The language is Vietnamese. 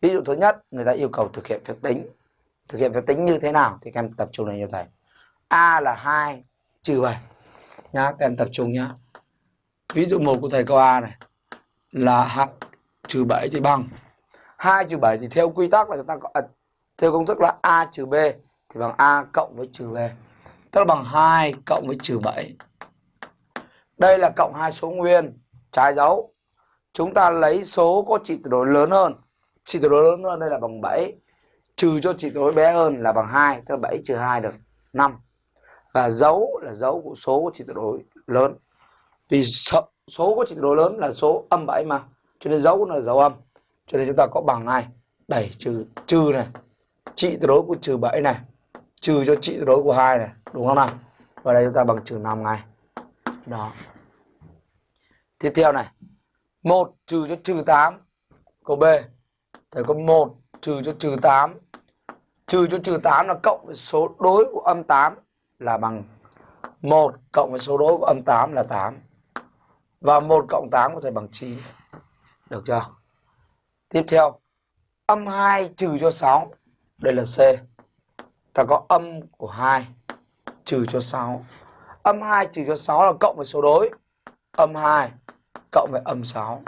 ví dụ thứ nhất người ta yêu cầu thực hiện phép tính. Thực hiện phép tính như thế nào thì các em tập trung lên cho thầy. A là 2 trừ 7 nhá các em tập trung nhá. Ví dụ một của thầy câu a này là h trừ 7 thì bằng. 2 trừ 7 thì theo quy tắc là chúng ta có à, theo công thức là a trừ b thì bằng a cộng với trừ b. Tức là bằng 2 cộng với trừ 7 đây là cộng hai số nguyên trái dấu. Chúng ta lấy số có trị tuyệt đối lớn hơn. Chị tuyệt đối lớn hơn đây là bằng 7 trừ cho chị tuyệt đối bé hơn là bằng 2 tức là 7 trừ 2 được 5 và dấu là dấu của số của chị tuyệt đối lớn. Vì số, số có trị tuyệt đối lớn là số âm 7 mà cho nên dấu là dấu âm. Cho nên chúng ta có bằng này 7 trừ trừ này. Chị tuyệt đối của trừ 7 này trừ cho chị tuyệt đối của 2 này đúng không nào? Và đây chúng ta bằng trừ 5 ngay. Đó. Tiếp theo này 1 trừ cho trừ 8 câu B thầy có 1 trừ cho trừ 8 trừ cho trừ 8 là cộng với số đối của âm 8 là bằng 1 cộng với số đối của âm 8 là 8 và 1 cộng 8 có thể bằng 9 được chưa? Tiếp theo, âm 2 trừ cho 6 đây là C. Ta có âm của 2 trừ cho 6 âm 2 trừ cho 6 là cộng với số đối. Âm 2 cộng với âm 6